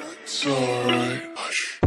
It's alright. Hush.